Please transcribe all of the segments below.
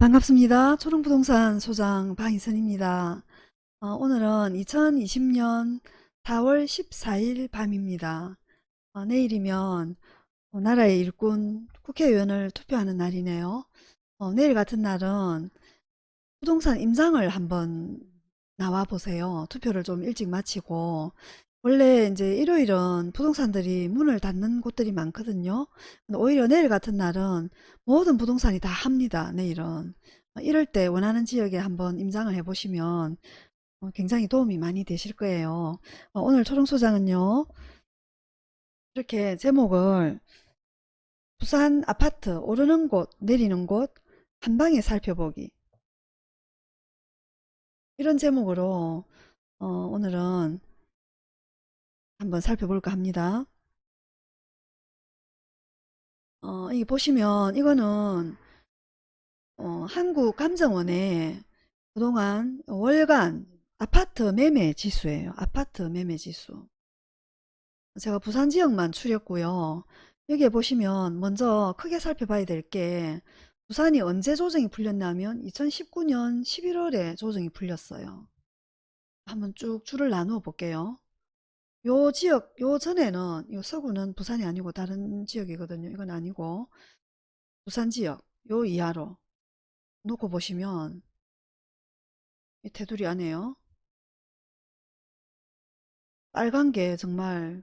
반갑습니다. 초롱부동산 소장 방희선입니다. 어, 오늘은 2020년 4월 14일 밤입니다. 어, 내일이면 어, 나라의 일꾼 국회의원을 투표하는 날이네요. 어, 내일 같은 날은 부동산 임장을 한번 나와 보세요. 투표를 좀 일찍 마치고 원래 이제 일요일은 부동산들이 문을 닫는 곳들이 많거든요. 오히려 내일 같은 날은 모든 부동산이 다 합니다. 내일은. 이럴 때 원하는 지역에 한번 임장을 해 보시면 어, 굉장히 도움이 많이 되실 거예요. 어, 오늘 초롱소장은요. 이렇게 제목을 부산 아파트 오르는 곳 내리는 곳 한 방에 살펴보기 이런 제목으로 어, 오늘은 한번 살펴볼까 합니다. 어, 이 보시면 이거는 어, 한국감정원의 그동안 월간 아파트 매매 지수예요. 아파트 매매 지수. 제가 부산 지역만 추렸고요. 여기에 보시면 먼저 크게 살펴봐야 될 게 부산이 언제 조정이 풀렸냐면 2019년 11월에 조정이 풀렸어요. 한번 쭉 줄을 나누어 볼게요. 요 지역 요 전에는 요 서구는 부산이 아니고 다른 지역이거든요. 이건 아니고 부산 지역 요 이하로 놓고 보시면 이 테두리 안에요. 빨간 게 정말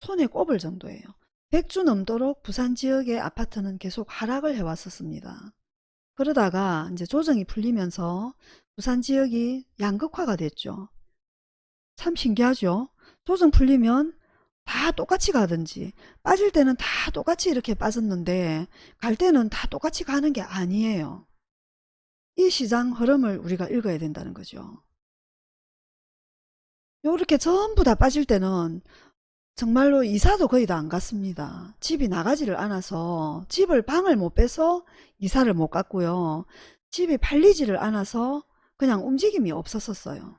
손에 꼽을 정도예요. 100주 넘도록 부산 지역의 아파트는 계속 하락을 해왔었습니다. 그러다가 이제 조정이 풀리면서 부산 지역이 양극화가 됐죠. 참 신기하죠. 조정 풀리면 다 똑같이 가든지 빠질 때는 다 똑같이 이렇게 빠졌는데 갈 때는 다 똑같이 가는 게 아니에요. 이 시장 흐름을 우리가 읽어야 된다는 거죠. 요렇게 전부 다 빠질 때는 정말로 이사도 거의 다 안 갔습니다. 집이 나가지를 않아서 집을 방을 못 빼서 이사를 못 갔고요. 집이 팔리지를 않아서 그냥 움직임이 없었었어요.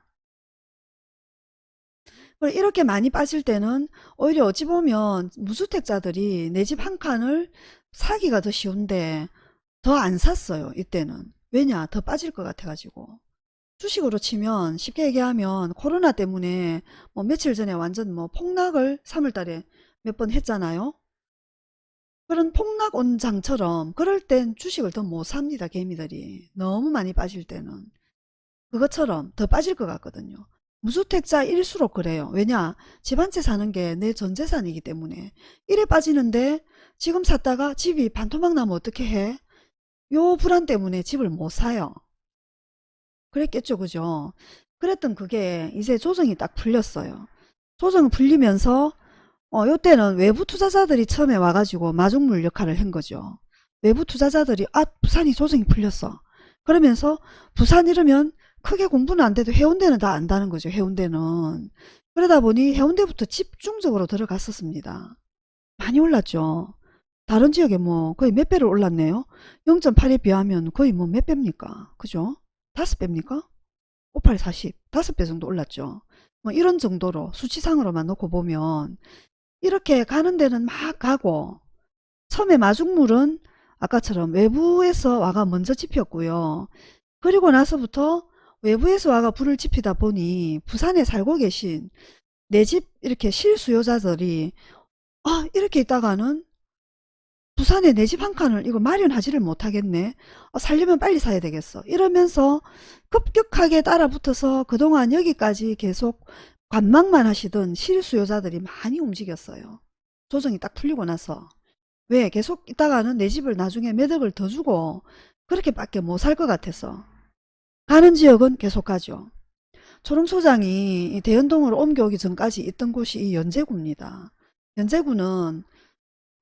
이렇게 많이 빠질 때는 오히려 어찌 보면 무주택자들이 내 집 한 칸을 사기가 더 쉬운데 더 안 샀어요. 이때는. 왜냐? 더 빠질 것 같아가지고. 주식으로 치면 쉽게 얘기하면 코로나 때문에 뭐 며칠 전에 완전 뭐 폭락을 3월달에 몇 번 했잖아요. 그런 폭락 온장처럼 그럴 땐 주식을 더 못 삽니다. 개미들이. 너무 많이 빠질 때는. 그것처럼 더 빠질 것 같거든요. 무주택자일수록 그래요. 왜냐? 집 한 채 사는 게 내 전재산이기 때문에 이래 빠지는데 지금 샀다가 집이 반토막 나면 어떻게 해? 요 불안 때문에 집을 못 사요. 그랬겠죠. 그죠? 그랬던 그게 이제 조정이 딱 풀렸어요. 조정 풀리면서 어, 요때는 외부 투자자들이 처음에 와가지고 마중물 역할을 한 거죠. 외부 투자자들이 아 부산이 조정이 풀렸어. 그러면서 부산 이러면 크게 공부는 안 돼도 해운대는 다 안다는 거죠. 해운대는. 그러다 보니 해운대부터 집중적으로 들어갔었습니다. 많이 올랐죠. 다른 지역에 뭐 거의 몇 배를 올랐네요. 0.8에 비하면 거의 뭐 몇 배입니까? 그죠? 다섯 배입니까? 58, 40, 다섯 배 정도 올랐죠. 뭐 이런 정도로 수치상으로만 놓고 보면 이렇게 가는 데는 막 가고 처음에 마중물은 아까처럼 외부에서 와가 먼저 집혔고요. 그리고 나서부터 외부에서 와가 불을 지피다 보니 부산에 살고 계신 내 집 이렇게 실수요자들이 아 이렇게 있다가는 부산에 내 집 한 칸을 이거 마련하지를 못하겠네. 아, 살려면 빨리 사야 되겠어. 이러면서 급격하게 따라붙어서 그동안 여기까지 계속 관망만 하시던 실수요자들이 많이 움직였어요. 조정이 딱 풀리고 나서. 왜 계속 있다가는 내 집을 나중에 매덕을 더 주고 그렇게밖에 못 살 것 같아서 가는 지역은 계속 가죠. 초롱소장이 대연동으로 옮겨오기 전까지 있던 곳이 이 연제구입니다. 연제구는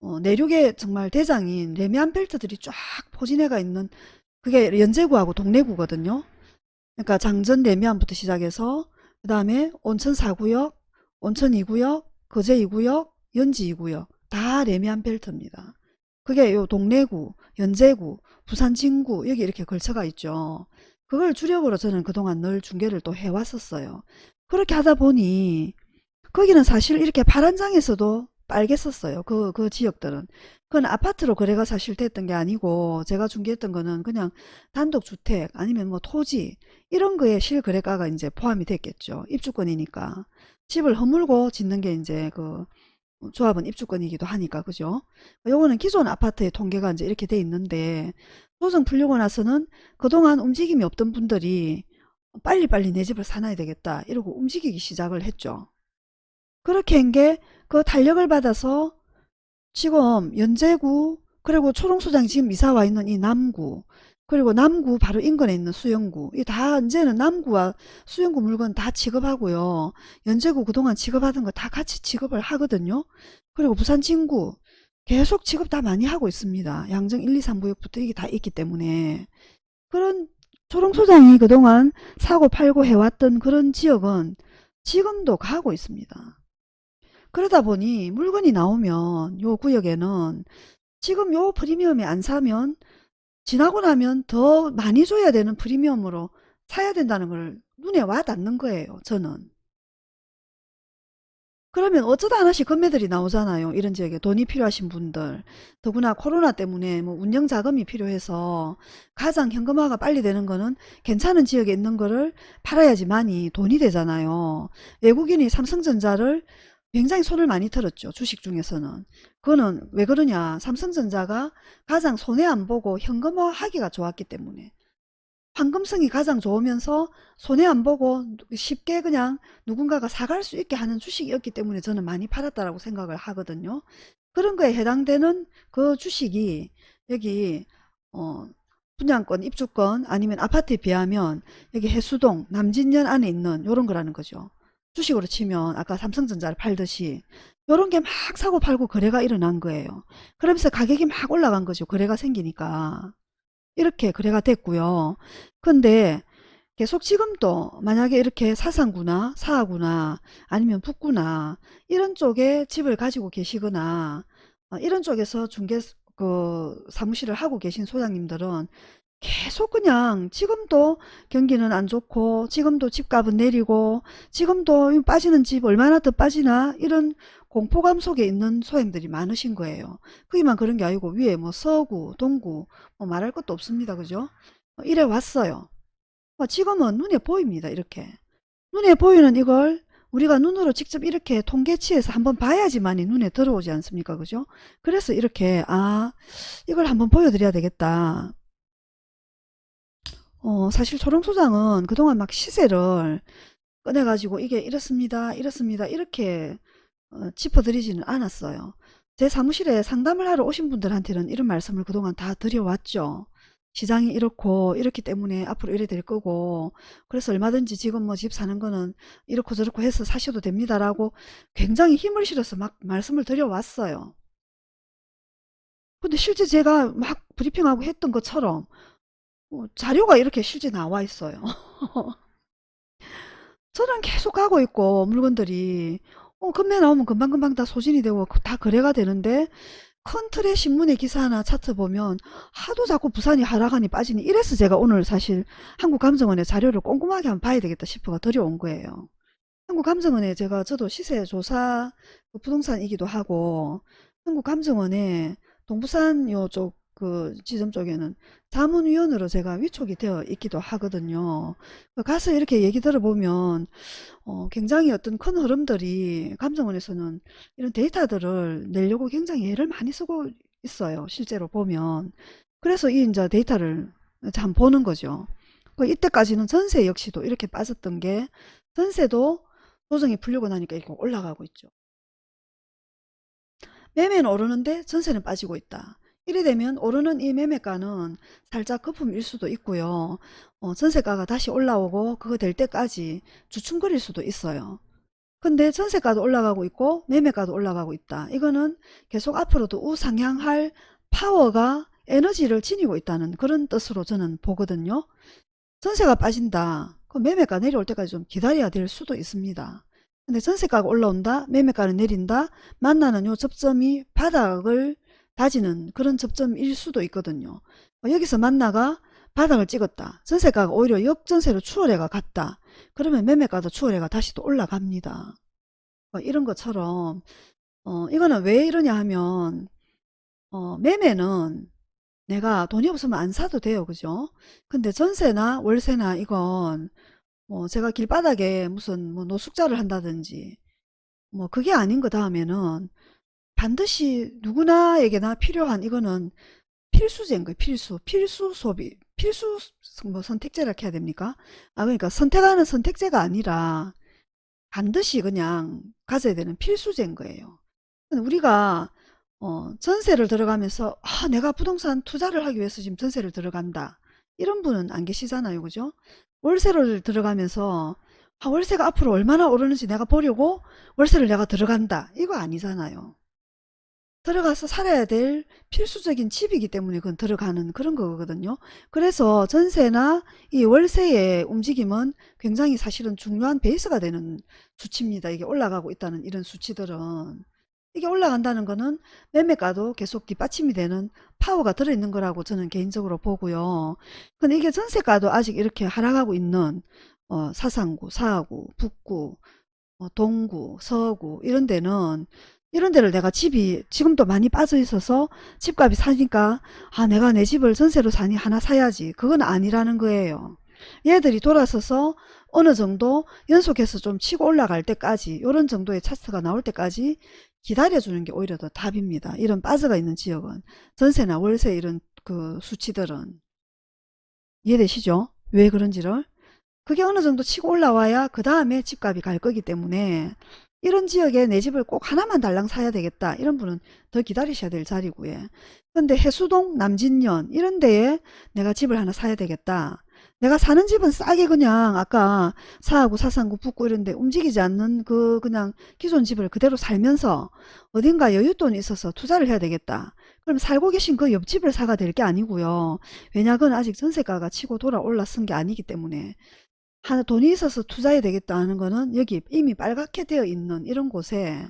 어, 내륙의 정말 대장인 레미안 벨트들이 쫙 포진해가 있는 그게 연제구하고 동래구거든요. 그러니까 장전 레미안부터 시작해서 그 다음에 온천 4구역, 온천 2구역, 거제 2구역, 연지 2구역 다 레미안 벨트입니다. 그게 요 동래구, 연제구, 부산 진구 여기 이렇게 걸쳐가 있죠. 그걸 주력으로 저는 그동안 늘 중계를 또 해왔었어요. 그렇게 하다 보니 거기는 사실 이렇게 파란 장에서도 빨갰었어요. 그, 그 지역들은. 그건 아파트로 거래가 사실 됐던 게 아니고 제가 중개했던 거는 그냥 단독주택 아니면 뭐 토지 이런 거에 실거래가가 이제 포함이 됐겠죠. 입주권이니까. 집을 허물고 짓는 게 이제 그 조합은 입주권이기도 하니까 그죠? 요거는 기존 아파트의 통계가 이제 이렇게 돼 있는데 조정 풀리고 나서는 그동안 움직임이 없던 분들이 빨리빨리 내 집을 사놔야 되겠다 이러고 움직이기 시작을 했죠. 그렇게 한 게 그 탄력을 받아서 지금 연제구 그리고 초롱소장이 지금 이사 와 있는 이 남구 그리고 남구 바로 인근에 있는 수영구 이 다 이제는 남구와 수영구 물건 다 취급하고요. 연제구 그동안 취급하던 거 다 같이 취급을 하거든요. 그리고 부산 진구 계속 취급 다 많이 하고 있습니다. 양정 1, 2, 3구역부터 이게 다 있기 때문에 그런 초롱소장이 그동안 사고 팔고 해왔던 그런 지역은 지금도 가고 있습니다. 그러다 보니 물건이 나오면 요 구역에는 지금 요 프리미엄에 안 사면 지나고 나면 더 많이 줘야 되는 프리미엄으로 사야 된다는 걸 눈에 와 닿는 거예요. 저는. 그러면 어쩌다 하나씩 금매들이 나오잖아요. 이런 지역에 돈이 필요하신 분들. 더구나 코로나 때문에 뭐 운영 자금이 필요해서 가장 현금화가 빨리 되는 거는 괜찮은 지역에 있는 거를 팔아야지만이 돈이 되잖아요. 외국인이 삼성전자를 굉장히 손을 많이 털었죠. 주식 중에서는. 그거는 왜 그러냐. 삼성전자가 가장 손해 안 보고 현금화 하기가 좋았기 때문에. 황금성이 가장 좋으면서 손해 안 보고 쉽게 그냥 누군가가 사갈 수 있게 하는 주식이었기 때문에 저는 많이 팔았다라고 생각을 하거든요. 그런 거에 해당되는 그 주식이 여기 어 분양권, 입주권 아니면 아파트에 비하면 여기 해수동, 남진년 안에 있는 요런 거라는 거죠. 주식으로 치면 아까 삼성전자를 팔듯이 요런 게 막 사고 팔고 거래가 일어난 거예요. 그러면서 가격이 막 올라간 거죠. 거래가 생기니까. 이렇게 거래가 됐고요. 근데 계속 지금도 만약에 이렇게 사상구나 사하구나 아니면 북구나 이런 쪽에 집을 가지고 계시거나 어, 이런 쪽에서 중개 그 사무실을 하고 계신 소장님들은 계속 그냥 지금도 경기는 안 좋고 지금도 집값은 내리고 지금도 빠지는 집 얼마나 더 빠지나 이런 공포감 속에 있는 소행들이 많으신 거예요. 거기만 그런 게 아니고 위에 뭐 서구, 동구 뭐 말할 것도 없습니다. 그죠? 어, 이래 왔어요. 어, 지금은 눈에 보입니다. 이렇게. 눈에 보이는 이걸 우리가 눈으로 직접 이렇게 통계치에서 한번 봐야지만이 눈에 들어오지 않습니까? 그죠? 그래서 이렇게 아 이걸 한번 보여드려야 되겠다. 어, 사실 초롱소장은 그동안 막 시세를 꺼내가지고 이게 이렇습니다. 이렇습니다. 이렇게 어, 짚어드리지는 않았어요. 제 사무실에 상담을 하러 오신 분들한테는 이런 말씀을 그동안 다 드려왔죠. 시장이 이렇고 이렇기 때문에 앞으로 이래 될 거고 그래서 얼마든지 지금 뭐 집 사는 거는 이렇고 저렇고 해서 사셔도 됩니다라고 굉장히 힘을 실어서 막 말씀을 드려왔어요. 근데 실제 제가 막 브리핑하고 했던 것처럼 어, 자료가 이렇게 실제 나와 있어요. 저는 계속 가고 있고 물건들이 어, 금매 나오면 금방금방 다 소진이 되고 그다 거래가 되는데 큰 틀의 신문의 기사 하나 차트 보면 하도 자꾸 부산이 하락하니 빠지니 이래서 제가 오늘 사실 한국감정원의 자료를 꼼꼼하게 한번 봐야 되겠다 싶어가 들여온 거예요. 한국감정원에 제가 저도 시세조사 그 부동산이기도 하고 한국감정원에 동부산 요쪽 그 지점 쪽에는 자문위원으로 제가 위촉이 되어 있기도 하거든요. 가서 이렇게 얘기 들어보면 어, 굉장히 어떤 큰 흐름들이 감정원에서는 이런 데이터들을 내려고 굉장히 애를 많이 쓰고 있어요. 실제로 보면. 그래서 이 이제 데이터를 참 보는 거죠. 그 이때까지는 전세 역시도 이렇게 빠졌던 게 전세도 조정이 풀리고 나니까 이렇게 올라가고 있죠. 매매는 오르는데 전세는 빠지고 있다. 이래 되면 오르는 이 매매가는 살짝 거품일 수도 있고요. 어, 전세가가 다시 올라오고 그거 될 때까지 주춤거릴 수도 있어요. 근데 전세가도 올라가고 있고 매매가도 올라가고 있다. 이거는 계속 앞으로도 우상향할 파워가 에너지를 지니고 있다는 그런 뜻으로 저는 보거든요. 전세가 빠진다. 그 매매가 내려올 때까지 좀 기다려야 될 수도 있습니다. 근데 전세가가 올라온다. 매매가는 내린다. 만나는 요 접점이 바닥을 다지는 그런 접점일 수도 있거든요. 어, 여기서 만나가 바닥을 찍었다. 전세가가 오히려 역전세로 추월해가 갔다. 그러면 매매가도 추월해가 다시 또 올라갑니다. 어, 이런 것처럼 어, 이거는 왜 이러냐 하면 어, 매매는 내가 돈이 없으면 안 사도 돼요. 그죠? 근데 전세나 월세나 이건 뭐 제가 길바닥에 무슨 뭐 노숙자를 한다든지 뭐 그게 아닌 거 다음에는 반드시 누구나에게나 필요한 이거는 필수제인 거예요. 필수. 필수 소비. 필수 뭐 선택제라 해야 됩니까? 아 그러니까 선택하는 선택제가 아니라 반드시 그냥 가져야 되는 필수제인 거예요. 우리가 어, 전세를 들어가면서 아, 내가 부동산 투자를 하기 위해서 지금 전세를 들어간다. 이런 분은 안 계시잖아요. 그죠? 월세를 들어가면서 아, 월세가 앞으로 얼마나 오르는지 내가 보려고 월세를 내가 들어간다. 이거 아니잖아요. 들어가서 살아야 될 필수적인 집이기 때문에 그건 들어가는 그런 거거든요. 그래서 전세나 이 월세의 움직임은 굉장히 사실은 중요한 베이스가 되는 수치입니다. 이게 올라가고 있다는 이런 수치들은. 이게 올라간다는 거는 매매가도 계속 뒷받침이 되는 파워가 들어있는 거라고 저는 개인적으로 보고요. 근데 이게 전세가도 아직 이렇게 하락하고 있는 어, 사상구, 사하구, 북구, 어, 동구, 서구 이런 데는 이런 데를 내가 집이 지금도 많이 빠져 있어서 집값이 사니까 아 내가 내 집을 전세로 사니 하나 사야지 그건 아니라는 거예요. 얘들이 돌아서서 어느 정도 연속해서 좀 치고 올라갈 때까지 이런 정도의 차트가 나올 때까지 기다려주는 게 오히려 더 답입니다. 이런 빠져가 있는 지역은 전세나 월세 이런 그 수치들은 이해되시죠? 왜 그런지를 그게 어느 정도 치고 올라와야 그 다음에 집값이 갈 거기 때문에 이런 지역에 내 집을 꼭 하나만 달랑 사야 되겠다 이런 분은 더 기다리셔야 될 자리고요. 근데 해수동 남진년 이런 데에 내가 집을 하나 사야 되겠다. 내가 사는 집은 싸게 그냥 아까 사하구 사상구 북구 이런데 움직이지 않는 그 그냥 기존 집을 그대로 살면서 어딘가 여윳돈이 있어서 투자를 해야 되겠다. 그럼 살고 계신 그 옆집을 사가 될 게 아니고요. 왜냐 그건 아직 전세가가 치고 돌아 올라선 게 아니기 때문에 하나 돈이 있어서 투자해야 되겠다 하는 거는 여기 이미 빨갛게 되어 있는 이런 곳에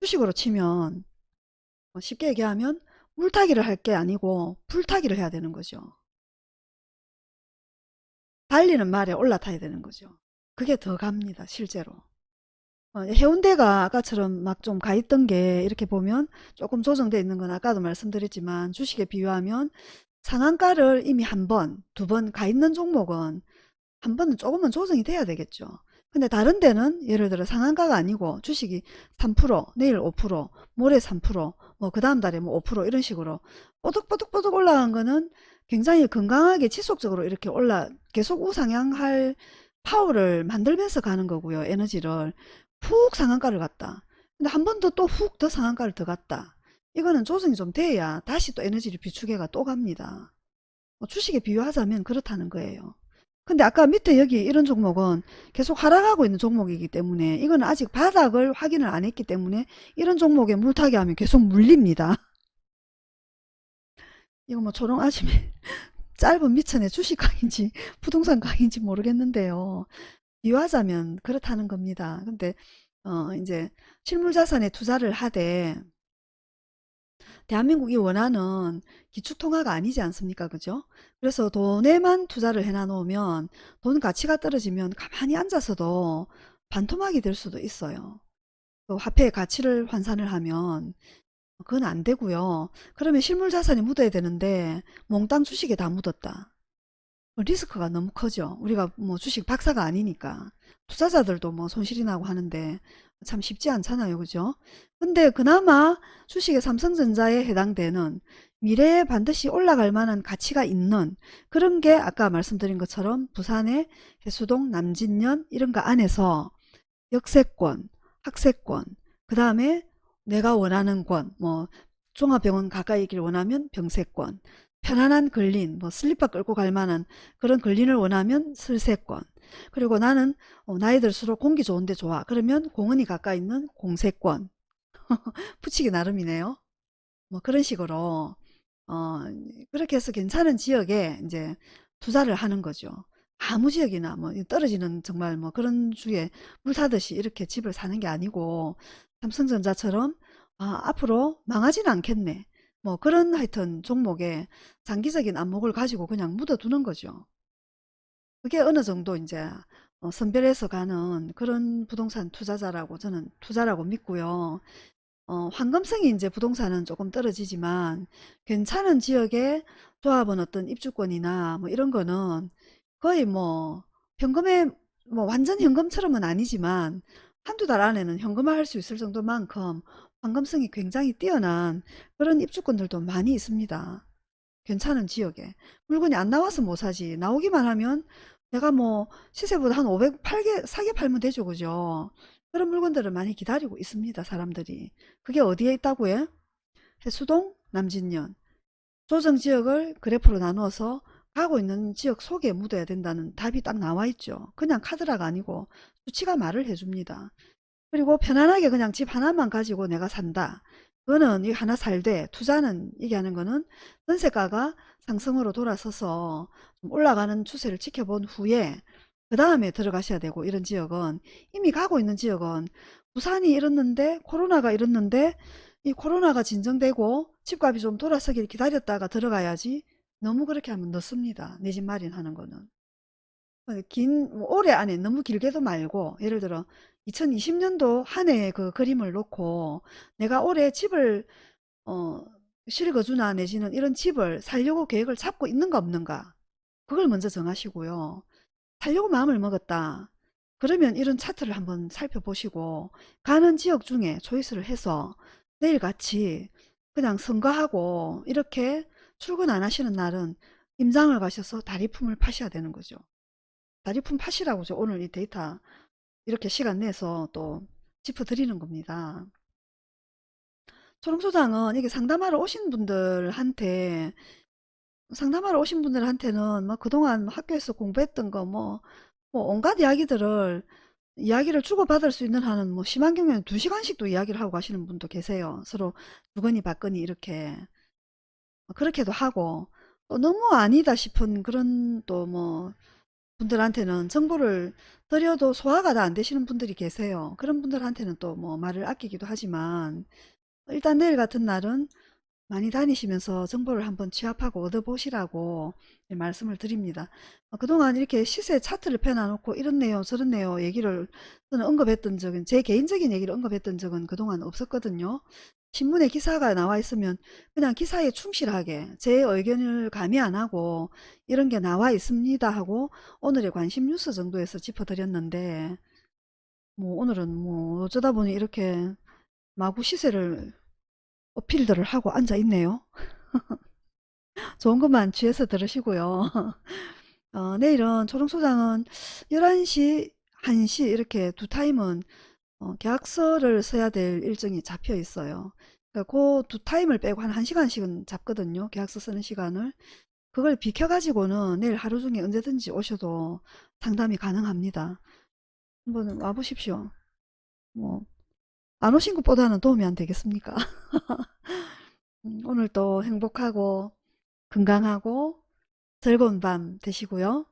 주식으로 치면 뭐 쉽게 얘기하면 물타기를 할 게 아니고 불타기를 해야 되는 거죠. 달리는 말에 올라타야 되는 거죠. 그게 더 갑니다. 실제로. 어, 해운대가 아까처럼 막 좀 가 있던 게 이렇게 보면 조금 조정되어 있는 건 아까도 말씀드렸지만 주식에 비유하면 상한가를 이미 한 번, 두 번 가 있는 종목은 한 번은 조금은 조정이 돼야 되겠죠. 근데 다른 데는 예를 들어 상한가가 아니고 주식이 3% 내일 5% 모레 3%뭐 그 다음 달에 뭐 5% 이런 식으로 뽀득뽀득뽀득 올라간 거는 굉장히 건강하게 지속적으로 이렇게 올라 계속 우상향할 파워를 만들면서 가는 거고요. 에너지를 푹 상한가를 갔다. 근데 한 번 더 또 훅 더 상한가를 더 갔다. 이거는 조정이 좀 돼야 다시 또 에너지를 비추게가 또 갑니다. 뭐 주식에 비유하자면 그렇다는 거예요. 근데 아까 밑에 여기 이런 종목은 계속 하락하고 있는 종목이기 때문에 이건 아직 바닥을 확인을 안 했기 때문에 이런 종목에 물타기 하면 계속 물립니다. 이거 뭐 초롱 아침에 짧은 미천의 주식 강인지 부동산 강인지 모르겠는데요. 비유하자면 그렇다는 겁니다. 근데 어 이제 실물 자산에 투자를 하되 대한민국이 원하는 기축통화가 아니지 않습니까? 그죠? 그래서 돈에만 투자를 해놔 놓으면 돈 가치가 떨어지면 가만히 앉아서도 반토막이 될 수도 있어요. 그 화폐의 가치를 환산을 하면 그건 안 되고요. 그러면 실물 자산이 묻어야 되는데 몽땅 주식에 다 묻었다. 리스크가 너무 커죠. 우리가 뭐 주식 박사가 아니니까. 투자자들도 뭐 손실이 나고 하는데 참 쉽지 않잖아요. 그죠? 근데 그나마 주식의 삼성전자에 해당되는 미래에 반드시 올라갈 만한 가치가 있는 그런 게 아까 말씀드린 것처럼 부산의 해수동, 남진년 이런 거 안에서 역세권, 학세권, 그 다음에 내가 원하는 권, 뭐 종합병원 가까이 있길 원하면 병세권, 편안한 근린, 뭐 슬리퍼 끌고 갈 만한 그런 근린을 원하면 슬세권, 그리고 나는 어, 나이 들수록 공기 좋은데 좋아. 그러면 공원이 가까이 있는 공세권. 붙이기 나름이네요. 뭐 그런 식으로 어, 그렇게 해서 괜찮은 지역에 이제 투자를 하는 거죠. 아무 지역이나 뭐 떨어지는 정말 뭐 그런 주에 물 타듯이 이렇게 집을 사는 게 아니고 삼성전자처럼 아, 앞으로 망하지는 않겠네. 뭐 그런 하여튼 종목에 장기적인 안목을 가지고 그냥 묻어두는 거죠. 그게 어느 정도 이제 어, 선별해서 가는 그런 부동산 투자자라고 저는 투자라고 믿고요. 어, 황금성이 이제 부동산은 조금 떨어지지만 괜찮은 지역의 조합은 어떤 입주권이나 뭐 이런 거는 거의 뭐 현금에 뭐 완전 현금처럼은 아니지만 한두 달 안에는 현금화 할 수 있을 정도만큼 황금성이 굉장히 뛰어난 그런 입주권들도 많이 있습니다. 괜찮은 지역에. 물건이 안 나와서 못 사지. 나오기만 하면 내가 뭐 시세보다 한 500 팔게 사게 팔면 되죠. 그죠? 그런 물건들을 많이 기다리고 있습니다. 사람들이. 그게 어디에 있다고 해? 해수동, 남진년. 조정 지역을 그래프로 나누어서 가고 있는 지역 속에 묻어야 된다는 답이 딱 나와 있죠. 그냥 카드라가 아니고 수치가 말을 해줍니다. 그리고 편안하게 그냥 집 하나만 가지고 내가 산다. 그거는 이 하나 살되 투자는 얘기하는 거는 전세가가 상승으로 돌아서서 좀 올라가는 추세를 지켜본 후에 그 다음에 들어가셔야 되고 이런 지역은 이미 가고 있는 지역은 부산이 이렇는데 코로나가 이렇는데 이 코로나가 진정되고 집값이 좀 돌아서길 기다렸다가 들어가야지 너무 그렇게 하면 늦습니다. 내 집 마련하는 거는. 긴, 뭐 올해 안에 너무 길게도 말고 예를 들어 2020년도 한 해의 그 그림을 놓고 내가 올해 집을 어, 실거주나 내지는 이런 집을 살려고 계획을 잡고 있는가 없는가 그걸 먼저 정하시고요. 살려고 마음을 먹었다. 그러면 이런 차트를 한번 살펴보시고 가는 지역 중에 초이스를 해서 내일같이 그냥 선거하고 이렇게 출근 안 하시는 날은 임장을 가셔서 다리품을 파셔야 되는 거죠. 다리품 파시라고죠. 오늘 이 데이터 이렇게 시간 내서 또 짚어드리는 겁니다. 초롱소장은 이게 상담하러 오신 분들한테 상담하러 오신 분들한테는 뭐 그동안 학교에서 공부했던 거 뭐 뭐 온갖 이야기들을 이야기를 주고받을 수 있는 한은 뭐 심한 경우에는 두 시간씩도 이야기를 하고 가시는 분도 계세요. 서로 주거니 받거니 이렇게 그렇게도 하고 또 너무 아니다 싶은 그런 또뭐 분들한테는 정보를 드려도 소화가 다 안 되시는 분들이 계세요. 그런 분들한테는 또 뭐 말을 아끼기도 하지만 일단 내일 같은 날은 많이 다니시면서 정보를 한번 취합하고 얻어보시라고 말씀을 드립니다. 어, 그동안 이렇게 시세 차트를 펴놔놓고 이렇네요 저렇네요 얘기를 저는 언급했던 적은 제 개인적인 얘기를 언급했던 적은 그동안 없었거든요. 신문에 기사가 나와 있으면 그냥 기사에 충실하게 제 의견을 가미 안 하고 이런 게 나와 있습니다 하고 오늘의 관심 뉴스 정도에서 짚어드렸는데 뭐 오늘은 뭐 어쩌다 보니 이렇게 마구 시세를 어필들을 하고 앉아 있네요. 좋은 것만 취해서 들으시고요. 어, 내일은 초롱소장은 11시, 1시 이렇게 두 타임은 어, 계약서를 써야 될 일정이 잡혀 있어요. 그 두 타임을 빼고 한 1시간씩은 잡거든요. 계약서 쓰는 시간을. 그걸 비켜가지고는 내일 하루 중에 언제든지 오셔도 상담이 가능합니다. 한번 와보십시오. 뭐, 안 오신 것보다는 도움이 안 되겠습니까? 음, 오늘도 행복하고 건강하고 즐거운 밤 되시고요.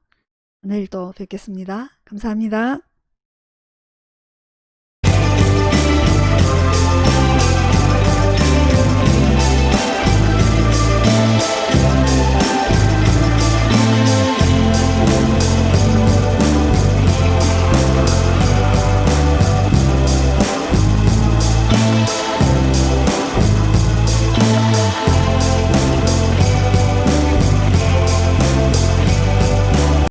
내일 또 뵙겠습니다. 감사합니다.